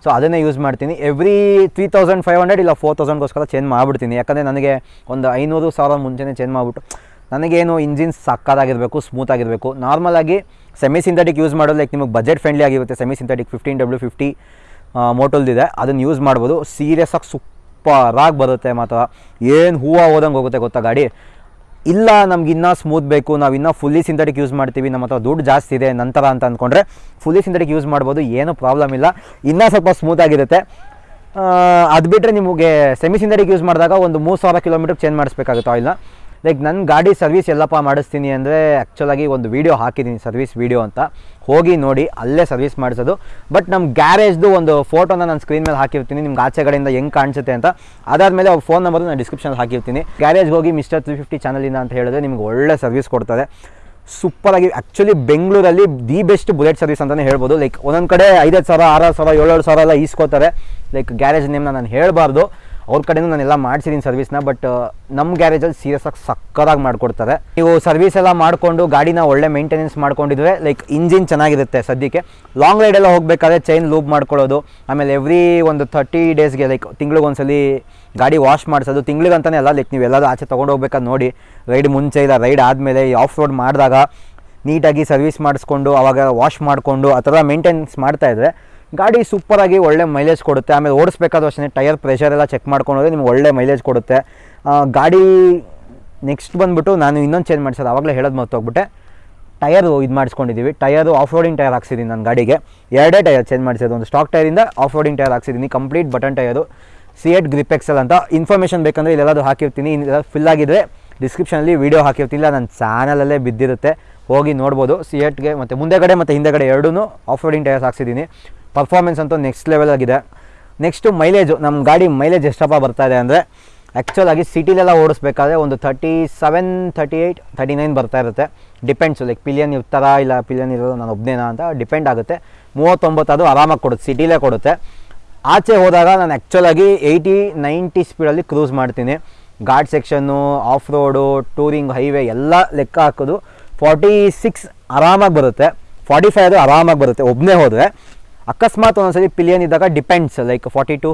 ಸೊ ಅದನ್ನೇ ಯೂಸ್ ಮಾಡ್ತೀನಿ. Every three thousand five hundred ಇಲ್ಲ ಫೋರ್ ತೌಸಂಡ್ಗೋಸ್ಕರ ಚೇಂಜ್ ಮಾಡಿಬಿಡ್ತೀನಿ. ಯಾಕಂದರೆ ನನಗೆ ಒಂದು ಐನೂರು ಸಾವಿರ ಮುಂಚೆನೇ ಚೇಂಜ್ ಮಾಡಿಬಿಟ್ಟು ನನಗೇನು ಇಂಜಿನ್ ಸಕ್ಕದಾಗಿರಬೇಕು ಸ್ಮೂತ್ ಆಗಿರಬೇಕು. ನಾರ್ಮಲಾಗಿ ಸೆಮಿ ಸಿಂಥೆಟಿಕ್ ಯೂಸ್ ಮಾಡೋದು ಲೈಕ್ ನಿಮಗೆ ಬಜೆಟ್ ಫ್ರೆಂಡ್ಲಿ ಆಗಿರುತ್ತೆ semi synthetic fifteen W fifty ಮೋಟಲ್ದಿದೆ ಅದನ್ನು ಯೂಸ್ ಮಾಡ್ಬೋದು. ಸೀರಿಯಸ್ ಆಗಿ ಸೂಪರಾಗಿ ಬರುತ್ತೆ ಮಾತ್ರ. ಏನು ಹೂವು ಹೋದಂಗೆ ಹೋಗುತ್ತೆ ಗೊತ್ತಾ ಗಾಡಿ? ಇಲ್ಲ, ನಮ್ಗೆ ಇನ್ನೂ ಸ್ಮೂತ್ ಬೇಕು, ನಾವು ಇನ್ನೂ ಫುಲ್ಲಿ ಸಿಂಥೆಟಿಕ್ ಯೂಸ್ ಮಾಡ್ತೀವಿ, ನಮ್ಮ ಹತ್ರ ದುಡ್ಡು ಜಾಸ್ತಿ ಇದೆ, ನಂತರ ಅಂತ ಅಂದ್ಕೊಂಡ್ರೆ ಫುಲ್ಲಿ ಸಿಂಥೆಟಿಕ್ ಯೂಸ್ ಮಾಡ್ಬೋದು, ಏನೂ ಪ್ರಾಬ್ಲಮ್ ಇಲ್ಲ. ಇನ್ನೂ ಸ್ವಲ್ಪ ಸ್ಮೂತ್ ಆಗಿರುತ್ತೆ. ಅದು ಬಿಟ್ಟರೆ ನಿಮಗೆ ಸೆಮಿ ಸಿಂಥೆಟಿಕ್ ಯೂಸ್ ಮಾಡಿದಾಗ ಒಂದು ಮೂರು ಸಾವಿರ ಕಿಲೋಮೀಟರ್ ಚೇಂಜ್ ಮಾಡಿಸ್ಬೇಕಾಗುತ್ತೆ ಆಯಿಲ್ನ ಲೈಕ್ ನನ್ನ ಗಾಡಿ ಸರ್ವಿಸ್ ಎಲ್ಲಪ್ಪ ಮಾಡಿಸ್ತೀನಿ ಅಂದರೆ ಆ್ಯಕ್ಚುಲಾಗಿ ಒಂದು ವೀಡಿಯೋ ಹಾಕಿದ್ದೀನಿ ಸರ್ವಿಸ್ ವೀಡಿಯೋ ಅಂತ. ಹೋಗಿ ನೋಡಿ, ಅಲ್ಲೇ ಸರ್ವಿಸ್ ಮಾಡಿಸೋದು. ಬಟ್ ನಮ್ಮ ಗ್ಯಾರೇಜ್ದು ಒಂದು ಫೋಟೋನ ನಾನು ಸ್ಕ್ರೀನ್ ಮೇಲೆ ಹಾಕಿರ್ತೀನಿ. ನಿಮ್ಗೆ ಆಚೆ ಕಡೆಯಿಂದ ಹೆಂಗೆ ಕಾಣಿಸುತ್ತೆ ಅಂತ. ಅದಾದಮೇಲೆ ಅವ್ರ ಫೋನ್ ನಂಬರ್ ನಾನು ಡಿಸ್ಕ್ರಿಪ್ಷನ್ ಹಾಕಿರ್ತೀನಿ. ಗ್ಯಾರೇಜ್ಗೆ ಹೋಗಿ ಮಿಸ್ಟರ್ ತ್ರೀ ಫಿಫ್ಟಿ ಚಾನಲಿಂದ ಅಂತ ಹೇಳಿದ್ರೆ ನಿಮ್ಗೆ ಒಳ್ಳೆ ಸರ್ವಿಸ್ ಕೊಡ್ತಾರೆ. ಸೂಪರಾಗಿ ಆ್ಯಕ್ಚುಲಿ ಬೆಂಗಳೂರಲ್ಲಿ ದಿ ಬೆಸ್ಟ್ ಬುಲೆಟ್ ಸರ್ವಿಸ್ ಅಂತಲೇ ಹೇಳ್ಬೋದು. ಲೈಕ್ ಒಂದೊಂದು ಕಡೆ ಐದೈದು ಸಾವಿರ ಆರಾರು ಸಾವಿರ, ಏಳೇಳು ಸಾವಿರ ಎಲ್ಲ ಈಸ್ಕೋತಾರೆ. ಲೈಕ್ ಗ್ಯಾರೇಜ್ ನೇಮ್ನ ನಾನು ಹೇಳಬಾರ್ದು. ಅವ್ರ ಕಡೆನೂ ನಾನೆಲ್ಲ ಮಾಡಿಸಿದ್ದೀನಿ ಸರ್ವಿಸ್ನ ಬಟ್ ನಮ್ಮ ಗ್ಯಾರೇಜಲ್ಲಿ ಸೀರಿಯಸ್ ಆಗಿ ಸಕ್ಕದಾಗಿ ಮಾಡಿಕೊಡ್ತಾರೆ. ನೀವು ಸರ್ವಿಸ್ ಎಲ್ಲ ಮಾಡಿಕೊಂಡು ಗಾಡಿನ ಒಳ್ಳೆ ಮೇಂಟೆನೆನ್ಸ್ ಮಾಡ್ಕೊಂಡಿದ್ರೆ ಲೈಕ್ ಇಂಜಿನ್ ಚೆನ್ನಾಗಿರುತ್ತೆ ಸದ್ಯಕ್ಕೆ. ಲಾಂಗ್ ರೈಡೆಲ್ಲ ಹೋಗಬೇಕಾದ್ರೆ ಚೈನ್ ಲೂಬ್ ಮಾಡ್ಕೊಳ್ಳೋದು, ಆಮೇಲೆ ಎವ್ರಿ ಒಂದು ಥರ್ಟಿ ಡೇಸ್ಗೆ ಲೈಕ್ ತಿಂಗಳಿಗೊಂದ್ಸಲಿ ಗಾಡಿ ವಾಶ್ ಮಾಡಿಸೋದು ತಿಂಗಳಿಗಂತಾನೆ ಅಲ್ಲ ಲೈಕ್ ನೀವು ಎಲ್ಲರೂ ಆಚೆ ತೊಗೊಂಡು ಹೋಗ್ಬೇಕಾದ್ರೆ ನೋಡಿ. ರೈಡ್ ಮುಂಚೆ ಇಲ್ಲ ರೈಡ್ ಆದಮೇಲೆ ಆಫ್ ರೋಡ್ ಮಾಡಿದಾಗ ನೀಟಾಗಿ ಸರ್ವಿಸ್ ಮಾಡಿಸ್ಕೊಂಡು, ಅವಾಗ ವಾಶ್ ಮಾಡಿಕೊಂಡು, ಆ ಥರ ಮೇಂಟೆನೆನ್ಸ್ ಮಾಡ್ತಾ ಇದ್ರೆ ಗಾಡಿ ಸೂಪರಾಗಿ ಒಳ್ಳೆ ಮೈಲೇಜ್ ಕೊಡುತ್ತೆ. ಆಮೇಲೆ ಓಡಿಸ್ಬೇಕಾದ್ರೂ ಅಷ್ಟೇ ಟೈರ್ ಪ್ರೆಷರ್ ಎಲ್ಲ ಚೆಕ್ ಮಾಡ್ಕೊಂಡೋದ್ರೆ ನಿಮ್ಗೆ ಒಳ್ಳೆ ಮೈಲೇಜ್ ಕೊಡುತ್ತೆ. ಗಾಡಿ ನೆಕ್ಸ್ಟ್ ಬಂದುಬಿಟ್ಟು ನಾನು ಇನ್ನೊಂದು ಚೇಂಜ್ ಮಾಡಿಸೋದು. ಆವಾಗಲೇ ಹೇಳೋದು ಮರ್ತೋಗ್ಬಿಟ್ಟೆ. ಟಯರು ಇದು ಮಾಡಿಸ್ಕೊಂಡಿದ್ದೀವಿ ಟಯರು ಆಫ್ ರೋಡಿಂಗ್ ಟೈರ್ ಹಾಕ್ಸಿದ್ದೀನಿ ನನ್ನ ಗಾಡಿಗೆ. ಎರಡೇ ಟೈರ್ ಚೇಂಜ್ ಮಾಡಿಸೋದು ಒಂದು ಸ್ಟಾಕ್ ಟೈರಿಂದ off roading tyre ಹಾಕ್ಸಿದ್ದೀನಿ complete button tyre CEAT grip XL ಅಂತ. ಇನ್ಫಾರ್ಮೇಷನ್ ಬೇಕಂದರೆ ಇಲ್ಲೆಲ್ಲದು ಹಾಕಿರ್ತೀನಿ. ಇಲ್ಲ ಫಿಲ್ ಆಗಿದ್ರೆ ಡಿಸ್ಕ್ರಿಪ್ಷನಲ್ಲಿ ವೀಡಿಯೋ ಹಾಕಿರ್ತೀನಿ. ನನ್ನ ಚಾನಲಲ್ಲೇ ಬಿದ್ದಿರುತ್ತೆ. ಹೋಗಿ ನೋಡ್ಬೋದು. ಸಿ ಎಟ್ಗೆ ಮತ್ತು ಮುಂದೆಗಡೆ ಮತ್ತು ಹಿಂದೆಗಡೆ ಎರಡೂ ಆಫ್ ರೋಡಿಂಗ್ ಟೈರ್ಸ್ ಹಾಕ್ಸಿದ್ದೀನಿ ಪರ್ಫಾರ್ಮೆನ್ಸ್ ಅಂತೂ ನೆಕ್ಸ್ಟ್ ಲೆವೆಲ್ ಆಗಿದೆ. ನೆಕ್ಸ್ಟು ಮೈಲೇಜು ನಮ್ಮ ಗಾಡಿ ಮೈಲೇಜ್ ಎಷ್ಟಪ್ಪ ಬರ್ತಾ ಇದೆ ಅಂದರೆ ಆ್ಯಕ್ಚುಲಾಗಿ ಸಿಟಿಲೆಲ್ಲ ಓಡಿಸ್ಬೇಕಾದ್ರೆ ಒಂದು thirty seven thirty eight thirty nine ಬರ್ತಾ ಇರುತ್ತೆ. ಡಿಪೆಂಡ್ಸ್ ಲೈಕ್ ಪಿಲಿಯನ್ ಇರ್ತಾರ ಇಲ್ಲ ಪಿಲಿಯನ್ ಇರೋದು ನಾನು ಒಬ್ಬನೇನಾ ಅಂತ ಡಿಪೆಂಡ್ ಆಗುತ್ತೆ. ಮೂವತ್ತೊಂಬತ್ತು ಅದು ಆರಾಮಾಗಿ ಕೊಡುತ್ತೆ ಸಿಟಿಲೇ ಕೊಡುತ್ತೆ. ಆಚೆ ಹೋದಾಗ ನಾನು ಆ್ಯಕ್ಚುಲಾಗಿ ಏಯ್ಟಿ ನೈಂಟಿ ಸ್ಪೀಡಲ್ಲಿ ಕ್ರೂಸ್ ಮಾಡ್ತೀನಿ. Ghat section off road touring highway ಎಲ್ಲ ಲೆಕ್ಕ ಹಾಕೋದು. ಫಾರ್ಟಿ ಸಿಕ್ಸ್ ಆರಾಮಾಗಿ ಬರುತ್ತೆ. ಫಾರ್ಟಿ ಫೈವ್ ಅದು ಆರಾಮಾಗಿ ಬರುತ್ತೆ. ಒಬ್ಬನೇ ಹೋದರೆ. ಅಕಸ್ಮಾತ್ ಒಂದೊಂದ್ಸರಿ ಪಿಲಿಯನ್ ಇದ್ದಾಗ depends like forty to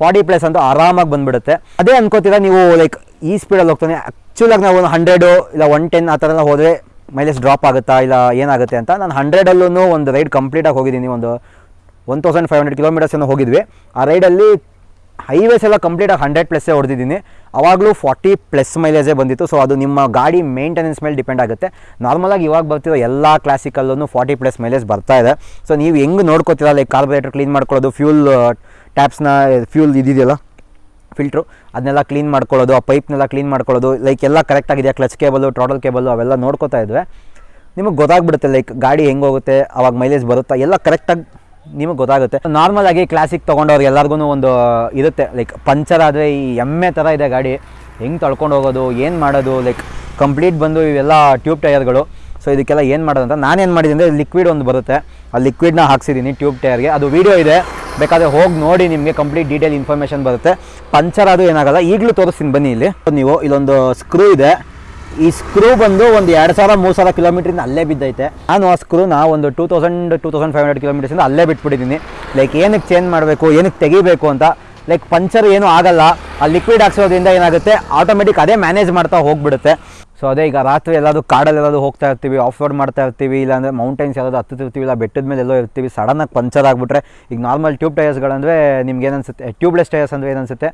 forty plus ಅಂತ ಆರಾಮಾಗಿ ಬಂದ್ಬಿಡುತ್ತೆ. ಅದೇ ಅನ್ಕೋತೀರಾ ನೀವು ಲೈಕ್ ಈ ಸ್ಪೀಡಲ್ಲಿ ಹೋಗ್ತಾನೆ ಆ್ಯಕ್ಚುಲಾಗಿ ನಾವು ಒಂದು ಹಂಡ್ರೆಡು ಇಲ್ಲ ಒನ್ ಟೆನ್ ಆ ಥರ ಹೋದರೆ ಮೈಲೇಜ್ ಡ್ರಾಪ್ ಆಗುತ್ತಾ, ಇಲ್ಲ ಏನಾಗುತ್ತೆ ಅಂತ. ನಾನು ಹಂಡ್ರೆಡಲ್ಲೂ ಒಂದು ರೈಡ್ ಕಂಪ್ಲೀಟಾಗಿ ಹೋಗಿದ್ದೀನಿ, ಒಂದು one thousand five hundred kilometres ಏನೋ ಹೋಗಿದ್ವಿ. ಆ ರೈಡಲ್ಲಿ ಹೈವೇಸ್ ಎಲ್ಲ ಕಂಪ್ಲೀಟಾಗಿ ಹಂಡ್ರೆಡ್ ಪ್ಲಸ್ಸೇ ಹೊಡೆದಿದ್ದೀನಿ. ಅವಾಗಲೂ ಫಾರ್ಟಿ ಪ್ಲಸ್ ಮೈಲೇಜೇ ಬಂದಿತ್ತು. ಸೊ ಅದು ನಿಮ್ಮ ಗಾಡಿ ಮೇಂಟೆನೆನ್ಸ್ ಮೇಲೆ ಡಿಪೆಂಡ್ ಆಗುತ್ತೆ. ನಾರ್ಮಲಾಗಿ ಇವಾಗ ಬರ್ತಿರೋ ಎಲ್ಲ ಕ್ಲಾಸಿಕಲ್ಲೂ ಫಾರ್ಟಿ ಪ್ಲಸ್ ಮೈಲೇಜ್ ಬರ್ತಾ ಇದೆ. ಸೊ ನೀವು ಹೆಂಗೆ ನೋಡ್ಕೋತೀರ? ಲೈಕ್ ಕಾರ್ಬೋರೇಟರ್ ಕ್ಲೀನ್ ಮಾಡ್ಕೊಳ್ಳೋದು ಫ್ಯೂಲ್ ಟ್ಯಾಪ್ಸ್ನ ಫ್ಯೂಲ್ ಇದಿದೆಯಲ್ಲ? ಫಿಲ್ಟ್ರು ಅದನ್ನೆಲ್ಲ ಕ್ಲೀನ್ ಮಾಡ್ಕೊಳ್ಳೋದು, ಆ ಪೈಪ್ನೆಲ್ಲ ಕ್ಲೀನ್ ಮಾಡ್ಕೊಳ್ಳೋದು ಲೈಕ್ ಎಲ್ಲ ಕರೆಕ್ಟಾಗಿದೆಯಾ ಕ್ಲಚ್ ಕೇಬಲು ಟ್ರಾಡಲ್ ಕೇಬಲು ಅವೆಲ್ಲ ನೋಡ್ಕೋತಾ ಇದ್ವಿ. ನಿಮಗೆ ಗೊತ್ತಾಗ್ಬಿಡುತ್ತೆ ಲೈಕ್ ಗಾಡಿ ಹೆಂಗೆ ಹೋಗುತ್ತೆ, ಅವಾಗ ಮೈಲೇಜ್ ಬರುತ್ತಾ? ಎಲ್ಲ ಕರೆಕ್ಟಾಗಿ ನಿಮಗೆ ಗೊತ್ತಾಗುತ್ತೆ. ನಾರ್ಮಲ್ ಆಗಿ ಕ್ಲಾಸಿಕ್ ತೊಗೊಂಡವ್ರಿಗೆ ಎಲ್ಲರಿಗೂ ಒಂದು ಇರುತ್ತೆ. ಲೈಕ್ ಪಂಚರ್ ಆದರೆ ಈ ಎಮ್ಮೆ ಥರ ಇದೆ ಗಾಡಿ. ಹೆಂಗೆ ತಳ್ಕೊಂಡು ಹೋಗೋದು, ಏನು ಮಾಡೋದು ಲೈಕ್ ಕಂಪ್ಲೀಟ್ ಬಂದು ಇವೆಲ್ಲ ಟ್ಯೂಬ್ ಟೈರ್ಗಳು ಸೊ ಇದಕ್ಕೆಲ್ಲ ಏನು ಮಾಡೋದಂತ ನಾನೇನು ಮಾಡಿದ್ದೀನಿ ಅಂದರೆ ಲಿಕ್ವಿಡ್ ಒಂದು ಬರುತ್ತೆ. ಆ ಲಿಕ್ವಿಡ್ನ ಹಾಕ್ಸಿದ್ದೀನಿ ಟ್ಯೂಬ್ ಟೈರ್ಗೆ ಅದು ವೀಡಿಯೋ ಇದೆ. ಬೇಕಾದರೆ ಹೋಗಿ ನೋಡಿ ನಿಮಗೆ ಕಂಪ್ಲೀಟ್ ಡೀಟೇಲ್ ಇನ್ಫಾರ್ಮೇಷನ್ ಬರುತ್ತೆ. ಪಂಚರ್ ಅದು ಏನಾಗಲ್ಲ. ಈಗಲೂ ತೋರಿಸ್ತೀನಿ ಬನ್ನಿ ಇಲ್ಲಿ. ನೀವು, ಇಲ್ಲೊಂದು ಸ್ಕ್ರೂ ಇದೆ. ಈ ಸ್ಕ್ರೂ ಬಂದು ಒಂದು ಎರಡು ಸಾವಿರ, ಮೂರು ಸಾವಿರ ಕಿಲೋಮೀಟ್ರಿಂದ ಅಲ್ಲೇ ಬಿದ್ದೈತೆ. ನಾನು ಆ ಸ್ಕ್ರೂನ ಒಂದು two thousand two thousand five hundred ಕಿಲೋಮೀಟರ್ಸಿಂದ ಅಲ್ಲೇ ಬಿಟ್ಬಿಟ್ಟಿದ್ದೀನಿ. ಲೈಕ್ ಏನಕ್ಕೆ ಚೇಂಜ್ ಮಾಡಬೇಕು, ಏನಕ್ಕೆ ತೆಗಿಬೇಕು ಅಂತ. ಲೈಕ್ ಪಂಚರ್ ಏನೂ ಆಗಲ್ಲ. ಆ ಲಿಕ್ವಿಡ್ ಹಾಕ್ಸೋದ್ರಿಂದ ಏನಾಗುತ್ತೆ ಆಟೋಮೆಟಿಕ್ ಅದೇ ಮ್ಯಾನೇಜ್ ಮಾಡ್ತಾ ಹೋಗ್ಬಿಡುತ್ತೆ. ಸೊ ಅದೇ ಈಗ ರಾತ್ರಿ ಎಲ್ಲಾದರೂ ಕಾಡಲ್ಲಿ ಎಲ್ಲಾದರೂ ಹೋಗ್ತಾ ಇರ್ತೀವಿ ಆಫ್ ರೋಡ್ ಮಾಡ್ತಾ ಇರ್ತೀವಿ, ಇಲ್ಲಾಂದರೆ ಮೌಂಟೈನ್ಸ್ ಯಾವ್ದಾದ್ರು ಹತ್ತುತ್ತಿರ್ತೀವಿ, ಇಲ್ಲ ಬೆಟ್ಟದ ಮೇಲೆ ಎಲ್ಲೋ ಇರ್ತೀವಿ ಸಡನ್ನಾಗಿ ಪಂಚರ್ ಆಗಿಬಿಟ್ರೆ ಈಗ ನಾರ್ಮಲ್ ಟ್ಯೂಬ್ ಟೈರ್ಸ್ಗಳಂದರೆ ನಿಮ್ಗೆ ಏನನ್ಸುತ್ತೆ ಟ್ಯೂಬ್ಲೆಸ್ ಟೈರ್ಸ್ ಅಂದರೆ ಏನನ್ಸುತ್ತೆ?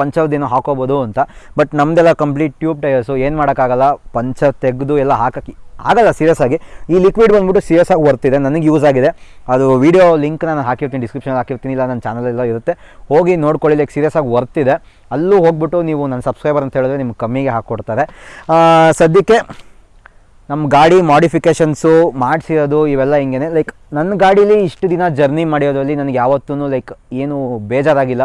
ಪಂಚರ್ದೇನೋ ಹಾಕೋಬೋದು ಅಂತ. ಬಟ್ ನಮ್ದೆಲ್ಲ ಕಂಪ್ಲೀಟ್ ಟ್ಯೂಬ್ ಟೈರ್ಸು ಏನು ಮಾಡೋಕ್ಕಾಗಲ್ಲ ಪಂಚರ್ ತೆಗೆದು ಎಲ್ಲ ಹಾಕಕ್ಕೆ ಆಗಲ್ಲ ಸೀರಿಯಸ್ ಆಗಿ. ಈ ಲಿಕ್ವಿಡ್ ಬಂದ್ಬಿಟ್ಟು ಸೀರಿಯಸ್ ಆಗಿ ಬರ್ತಿದೆ ನನಗೆ ಯೂಸ್ ಆಗಿದೆ. ಅದು ವೀಡಿಯೋ ಲಿಂಕ್ ನಾನು ಹಾಕಿರ್ತೀನಿ ಡಿಸ್ಕ್ರಿಪ್ಷನ್ ಹಾಕಿರ್ತೀನಿ, ಇಲ್ಲ ನನ್ನ ಚಾನಲೆಲ್ಲ ಇರುತ್ತೆ. ಹೋಗಿ ನೋಡ್ಕೊಳ್ಳಿ ಲೈಕ್ ಸೀರಿಯಸ್ ಆಗಿ ವರ್ತಿದೆ ಅಲ್ಲೂ ಹೋಗ್ಬಿಟ್ಟು ನೀವು ನನ್ನ ಸಬ್ಸ್ಕ್ರೈಬರ್ ಅಂತ ಹೇಳಿದ್ರೆ ನಿಮ್ಗೆ ಕಮ್ಮಿಗೆ ಹಾಕ್ಕೊಡ್ತಾರೆ. ಸದ್ಯಕ್ಕೆ ನಮ್ಮ ಗಾಡಿ ಮಾಡಿಫಿಕೇಷನ್ಸು ಮಾಡಿಸಿರೋದು ಇವೆಲ್ಲ ಹಿಂಗೇ ಲೈಕ್ ನನ್ನ ಗಾಡೀಲಿ ಇಷ್ಟು ದಿನ ಜರ್ನಿ ಮಾಡಿರೋದ್ರಲ್ಲಿ ನನಗೆ ಯಾವತ್ತೂ ಲೈಕ್ ಏನು ಬೇಜಾರಾಗಿಲ್ಲ.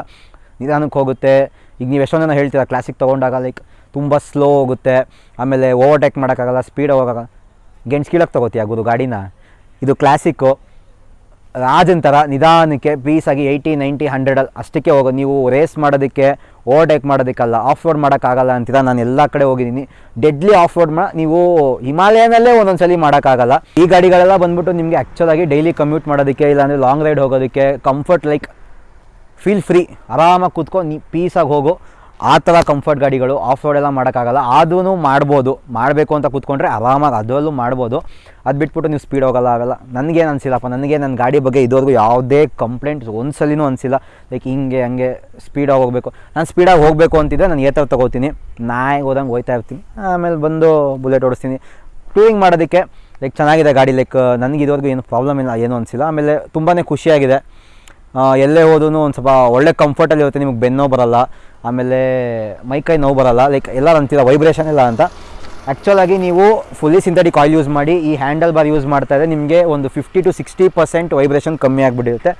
ನಿಧಾನಕ್ಕೆ ಹೋಗುತ್ತೆ. ಈಗ ನೀವು ಎಷ್ಟೊಂದು ಜನ ಹೇಳ್ತೀರಾ ಕ್ಲಾಸಿಕ್ ತೊಗೊಂಡಾಗ ಲೈಕ್ ತುಂಬ ಸ್ಲೋ ಹೋಗುತ್ತೆ. ಆಮೇಲೆ ಓವರ್ಟೇಕ್ ಮಾಡೋಕ್ಕಾಗಲ್ಲ ಸ್ಪೀಡ್ ಹೋಗೋಕ್ಕಾಗಲ್ಲ. ಕೀಳಕ್ಕೆ ತೊಗೋತೀಯ ಆಗೋದು ಗಾಡಿನ? ಇದು ಕ್ಲಾಸಿಕ್ಕು ರಾಜನ್ ಥರ ನಿಧಾನಕ್ಕೆ ಪೀಸಾಗಿ ಏಯ್ಟಿ ನೈಂಟಿ ಹಂಡ್ರೆಡಲ್ಲಿ ಅಷ್ಟಕ್ಕೆ ಹೋಗೋ. ನೀವು ರೇಸ್ ಮಾಡೋದಕ್ಕೆ ಓವರ್ಟೇಕ್ ಮಾಡೋದಕ್ಕಲ್ಲ ಆಫ್ ರೋಡ್ ಮಾಡೋಕ್ಕಾಗಲ್ಲ ಅಂತೀರ ನಾನು ಎಲ್ಲ ಕಡೆ ಹೋಗಿದ್ದೀನಿ. ಡೆಡ್ಲಿ ಆಫ್ ರೋಡ್ ಮಾ ನೀವು ಹಿಮಾಲಯನಲ್ಲೇ ಒಂದೊಂದು ಸಲ ಮಾಡೋಕ್ಕಾಗಲ್ಲ. ಈ ಗಾಡಿಗಳೆಲ್ಲ ಬಂದ್ಬಿಟ್ಟು ನಿಮಗೆ ಆ್ಯಕ್ಚುಲಾಗಿ ಡೈಲಿ ಕಮ್ಯೂಟ್ ಮಾಡೋದಕ್ಕೆ, ಇಲ್ಲಾಂದರೆ ಲಾಂಗ್ ರೈಡ್ ಹೋಗೋದಕ್ಕೆ ಕಂಫರ್ಟ್ ಲೈಕ್ ಫೀಲ್ ಫ್ರೀ ಆರಾಮಾಗಿ ಕೂತ್ಕೊಂಡು ನೀ ಪೀಸಾಗಿ ಹೋಗು. ಆ ಥರ ಕಂಫರ್ಟ್ ಗಾಡಿಗಳು ಆಫ್ ರೋಡ್ ಎಲ್ಲ ಮಾಡೋಕ್ಕಾಗಲ್ಲ. ಅದೂ ಮಾಡ್ಬೋದು. ಮಾಡಬೇಕು ಅಂತ ಕೂತ್ಕೊಂಡ್ರೆ ಆರಾಮಾಗಿ ಅದರಲ್ಲೂ ಮಾಡ್ಬೋದು. ಅದು ಬಿಟ್ಬಿಟ್ಟು ನೀವು ಸ್ಪೀಡ್ ಹೋಗಲ್ಲ ಆಗಲ್ಲ. ನನಗೇನು ಅನಿಸಿಲ್ಲಪ್ಪ. ನನಗೆ ನನ್ನ ಗಾಡಿ ಬಗ್ಗೆ ಇದುವರೆಗೂ ಯಾವುದೇ ಕಂಪ್ಲೇಂಟ್ಸ್ ಒಂದು ಸಲಿನೂ ಅನಿಸಿಲ್ಲ. ಲೈಕ್ ಹಿಂಗೆ, ಹಂಗೆ ಸ್ಪೀಡಾಗಿ ಹೋಗಬೇಕು. ನಾನು ಸ್ಪೀಡಾಗಿ ಹೋಗಬೇಕು ಅಂತಿದ್ದರೆ ನಾನು ಏತರ ತೊಗೋತೀನಿ. ನಾಯಿ ಹೋದಂಗೆ ಹೋಗ್ತಾ ಇರ್ತೀನಿ. ಆಮೇಲೆ ಬಂದು ಬುಲೆಟ್ ಓಡಿಸ್ತೀನಿ. ಟೂರಿಂಗ್ ಮಾಡೋದಕ್ಕೆ, ಲೈಕ್ ಚೆನ್ನಾಗಿದೆ ಗಾಡಿ. ಲೈಕ್, ನನಗೆ ಇದುವರೆಗೂ ಏನು ಪ್ರಾಬ್ಲಮ್ ಇಲ್ಲ, ಏನೂ ಅನಿಸಿಲ್ಲ. ಆಮೇಲೆ ತುಂಬಾ ಖುಷಿಯಾಗಿದೆ. ಎಲ್ಲೇ ಹೋದ್ರೂ ಒಂದು ಸ್ವಲ್ಪ ಒಳ್ಳೆ ಕಂಫರ್ಟಲ್ಲಿ ಇರುತ್ತೆ, ನಿಮಗೆ ಬೆನ್ನೋ ಬರಲ್ಲ, ಆಮೇಲೆ ಮೈಕೈ ನೋವು ಬರಲ್ಲ ಲೈಕ್ ಎಲ್ಲ ಅಂತೀರ ವೈಬ್ರೇಷನ್ ಇಲ್ಲ ಅಂತ. ಆ್ಯಕ್ಚುಲಾಗಿ ನೀವು ಫುಲ್ಲಿ ಸಿಂಥೆಟಿಕ್ ಆಯಿಲ್ ಯೂಸ್ ಮಾಡಿ, ಈ ಹ್ಯಾಂಡಲ್ ಬಾರ್ ಯೂಸ್ ಮಾಡ್ತಾ ಇದ್ದರೆ ನಿಮಗೆ ಒಂದು fifty to sixty percent vibration ಕಮ್ಮಿ ಆಗಿಬಿಟ್ಟಿರುತ್ತೆ.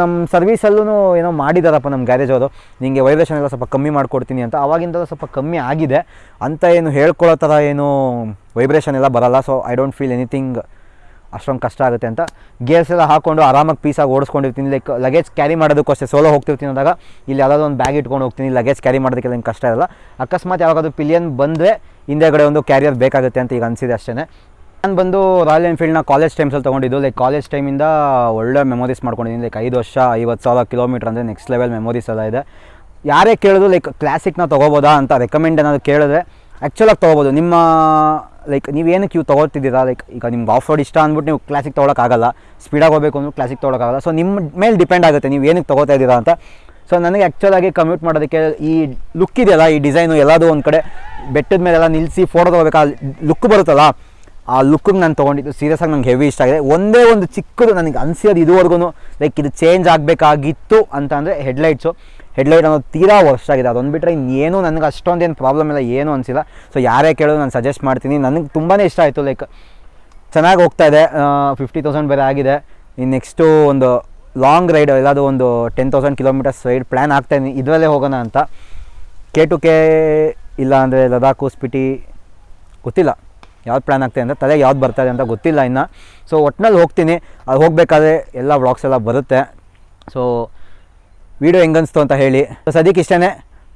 ನಮ್ಮ ಸರ್ವಿಸಲ್ಲೂ ಏನೋ ಮಾಡಿದಾರಪ್ಪ ನಮ್ಮ ಗ್ಯಾರೇಜ್ ಅವರು. ನಿಮಗೆ ವೈಬ್ರೇಷನ್ ಎಲ್ಲ ಸ್ವಲ್ಪ ಕಮ್ಮಿ ಮಾಡಿಕೊಡ್ತೀನಿ ಅಂತ. ಅವಾಗಿಂದ ಸ್ವಲ್ಪ ಕಮ್ಮಿ ಆಗಿದೆ. ಅಂತ ಏನು ಹೇಳ್ಕೊಳ್ಳೋ ಥರ ಏನು ವೈಬ್ರೇಷನ್ ಎಲ್ಲ ಬರಲ್ಲ. So I don't feel anything ಅಷ್ಟೊಂದು ಕಷ್ಟ ಆಗುತ್ತೆ ಅಂತ. ಗೇರ್ಸ್ ಎಲ್ಲ ಹಾಕೊಂಡು ಆರಾಮಾಗಿ ಪೀಸಾಗಿ ಓಡಿಸ್ಕೊಂಡಿರ್ತೀನಿ ಲೈಕ್ ಲಗೇಜ್ ಕ್ಯಾರಿ ಮಾಡೋದಕ್ಕೂ ಅಷ್ಟೇ ಸೋಲೋ ಹೋಗ್ತಿರ್ತೀನಿ ಅಂದಾಗ ಇಲ್ಲಿ ಯಾವುದಾದ್ರು ಒಂದು ಬ್ಯಾಗ್ ಇಟ್ಕೊಂಡು ಹೋಗ್ತೀನಿ ಲಗೇಜ್ ಕ್ಯಾರಿ ಮಾಡೋದಕ್ಕೆ ಏನು ಕಷ್ಟ ಇರಲ್ಲ. ಅಕಸ್ಮಾತ್ ಯಾವಾಗಾದ್ರೂ ಪಿಲಿಯನ್ ಬಂದರೆ ಹಿಂದೆಗಡೆ ಒಂದು ಕ್ಯಾರಿಯರ್ ಬೇಕಾಗುತ್ತೆ ಅಂತ ಈಗ ಅನಿಸಿದೆ ಅಷ್ಟೇ ನಾನು ಬಂದು ರಾಯಲ್ ಎನ್ಫೀಲ್ಡ್ನ ಕಾಲೇಜ್ ಟೈಮ್ಸಲ್ಲಿ ತೊಗೊಂಡಿದ್ದು ಲೈಕ್ ಕಾಲೇಜ್ ಟೈಮಿಂದ ಒಳ್ಳೆ ಮೆಮೊರೀಸ್ ಮಾಡ್ಕೊಂಡಿದ್ದೀನಿ ಲೈಕ್ ಐದು ವರ್ಷ, ಐವತ್ತು ಸಾವಿರ ಕಿಲೋಮೀಟ್ರ್ ಅಂದರೆ ನೆಕ್ಸ್ಟ್ ಲೆವೆಲ್ ಮೆಮೊರೀಸ್ ಎಲ್ಲ ಇದೆ. ಯಾರೇ ಕೇಳಿದ್ರು ಲೈಕ್ ಕ್ಲಾಸಿಕ್ನ ತೊಗೋಬೋದಾ ಅಂತ ರೆಕಮೆಂಡ್ ಏನಾದರೂ ಕೇಳಿದ್ರೆ ಆ್ಯಕ್ಚುಲಾಗಿ ತೊಗೋಬೋದು. ನಿಮ್ಮ ಲೈಕ್ ನೀವೇನು ಕ್ಯೂ ತೊಗೊಳ್ತಿದ್ದೀರಾ? ಲೈಕ್ ಈಗ ನಿಮ್ಗೆ ಆಫ್ ರೋಡ್ ಇಷ್ಟ ಅಂದ್ಬಿಟ್ಟು ನೀವು ಕ್ಲಾಸಿಕ್ ತೊಗೊಳಕ್ಕಾಗಲ್ಲ ಸ್ಪೀಡಾಗಿ ಹೋಗಬೇಕು ಅಂದ್ರೆ ಕ್ಲಾಸಿಕ್ ತೊಗೊಳಕ್ಕಾಗಲ್ಲ ಸೊ ನಿಮ್ಮ ಮೇಲೆ ಡಿಪೆಂಡ್ ಆಗುತ್ತೆ ನೀವು ಏನಕ್ಕೆ ತೊಗೋತಾ ಇದ್ದೀರಾ ಅಂತ. ಸೊ ನನಗೆ ಆ್ಯಕ್ಚುಲಾಗಿ ಕಮ್ಯೂಟ್ ಮಾಡೋದಕ್ಕೆ ಈ ಲುಕ್ ಇದೆಯಲ್ಲ, ಈ ಡಿಸೈನು ಎಲ್ಲದೂ ಒಂದು ಕಡೆ ಬೆಟ್ಟದ ಮೇಲೆಲ್ಲ ನಿಲ್ಲಿಸಿ ಫೋಟೋ ತೊಗೋಬೇಕು? ಲುಕ್ ಬರುತ್ತಲ್ಲ, ಆ ಲುಕ್ಕಿಗೆ ನಾನು ತೊಗೊಂಡಿದ್ದು ಸೀರಿಯಸ್ ಆಗಿ ನಂಗೆ ಹೆವಿ ಇಷ್ಟ ಆಗಿದೆ. ಒಂದೇ ಒಂದು ಚಿಕ್ಕದು ನನಗೆ ಅನಿಸಿರೋದು ಇದುವರೆಗೂ ಲೈಕ್ ಇದು ಚೇಂಜ್ ಆಗಬೇಕಾಗಿತ್ತು ಅಂತ ಅಂದರೆ ಹೆಡ್ಲೈಟ್ಸು ಹೆಡ್ಲೈಟ್ ಅನ್ನೋದು ತೀರಾ ವರ್ಷ ಆಗಿದೆ. ಅದೊಂದು ಬಿಟ್ಟರೆ ಇನ್ನೇನು ನನಗೆ ಅಷ್ಟೊಂದೇನು ಪ್ರಾಬ್ಲಮ್ ಇಲ್ಲ, ಏನು ಅನಿಸಿಲ್ಲ. ಸೊ ಯಾರೇ ಕೇಳೋದು ನಾನು ಸಜೆಸ್ಟ್ ಮಾಡ್ತೀನಿ. ನನಗೆ ತುಂಬಾ ಇಷ್ಟ ಆಯಿತು ಲೈಕ್ ಚೆನ್ನಾಗಿ ಹೋಗ್ತಾ ಇದೆ. ಫಿಫ್ಟಿ ತೌಸಂಡ್ ಬೇರೆ ಆಗಿದೆ. ಇನ್ನು ನೆಕ್ಸ್ಟು ಒಂದು ಲಾಂಗ್ ರೈಡ್ ಎಲ್ಲಾದರೂ ಒಂದು ten thousand kilometres ride plan ಆಗ್ತಾಯಿದ್ದೀನಿ ಇದರಲ್ಲೇ ಹೋಗೋಣ ಅಂತ. ಕೆ ಟು ಕೆ ಇಲ್ಲ ಅಂದರೆ ಲದಾಖು ಸ್ಪಿಟಿ ಗೊತ್ತಿಲ್ಲ. ಯಾವ್ದು ಪ್ಲ್ಯಾನ್ ಆಗ್ತಾಯಿದೆ ಅಂತ ತಲೆಗೆ ಯಾವ್ದು ಬರ್ತಾಯಿದೆ ಅಂತ ಗೊತ್ತಿಲ್ಲ ಇನ್ನು. ಸೊ ಒಟ್ಟಿನಲ್ಲಿ ಹೋಗ್ತೀನಿ. ಅದು ಹೋಗಬೇಕಾದ್ರೆ ಎಲ್ಲ ವ್ಲಾಗ್ಸ್ ಎಲ್ಲ ಬರುತ್ತೆ. ಸೊ ವಿಡಿಯೋ ಹೆಂಗೆ ಅನಿಸ್ತು ಅಂತ ಹೇಳಿ. ಸದ್ಯಕ್ಕೆ ಇಷ್ಟೇ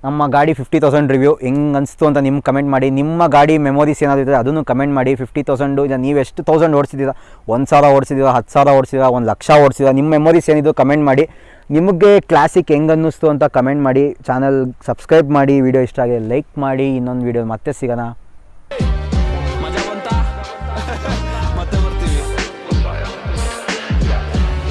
ನಮ್ಮ ಗಾಡಿ ಫಿಫ್ಟಿ ತೌಸಂಡ್ ರಿವ್ಯೂ ಹೆಂಗೆ ಅನಿಸ್ತು ಅಂತ ನಿಮ್ಗೆ ಕಮೆಂಟ್ ಮಾಡಿ. ನಿಮ್ಮ ಗಾಡಿ ಮೆಮೊರೀಸ್ ಏನಾದರೂ ಇದ್ದರೆ ಅದನ್ನು ಕಮೆಂಟ್ ಮಾಡಿ. ಫಿಫ್ಟಿ ತೌಸಂಡು ಇಲ್ಲ ನೀವು ಎಷ್ಟು ತೌಸಂಡ್ ಓಡಿಸಿದ್ದೀರಾ? ಒಂದು ಸಾವಿರ ಓಡಿಸಿದ್ದೀರಾ? ಹತ್ತು ಸಾವಿರ ಓಡಿಸಿದ್ದೀರಾ? ಒಂದು ಲಕ್ಷ ಓಡಿಸಿದ್ದೀರಾ? ನಿಮ್ಮ ಮೆಮೊರೀಸ್ ಏನಿದ್ದು ಕಮೆಂಟ್ ಮಾಡಿ. ನಿಮಗೆ ಕ್ಲಾಸಿಕ್ ಹೆಂಗೆ ಅನ್ನಿಸ್ತು ಅಂತ ಕಮೆಂಟ್ ಮಾಡಿ. ಚಾನಲ್ ಸಬ್ಸ್ಕ್ರೈಬ್ ಮಾಡಿ. ವಿಡಿಯೋ ಇಷ್ಟ ಆಗಿದೆ ಲೈಕ್ ಮಾಡಿ. ಇನ್ನೊಂದು ವಿಡಿಯೋ ಮತ್ತೆ ಸಿಗೋಣ.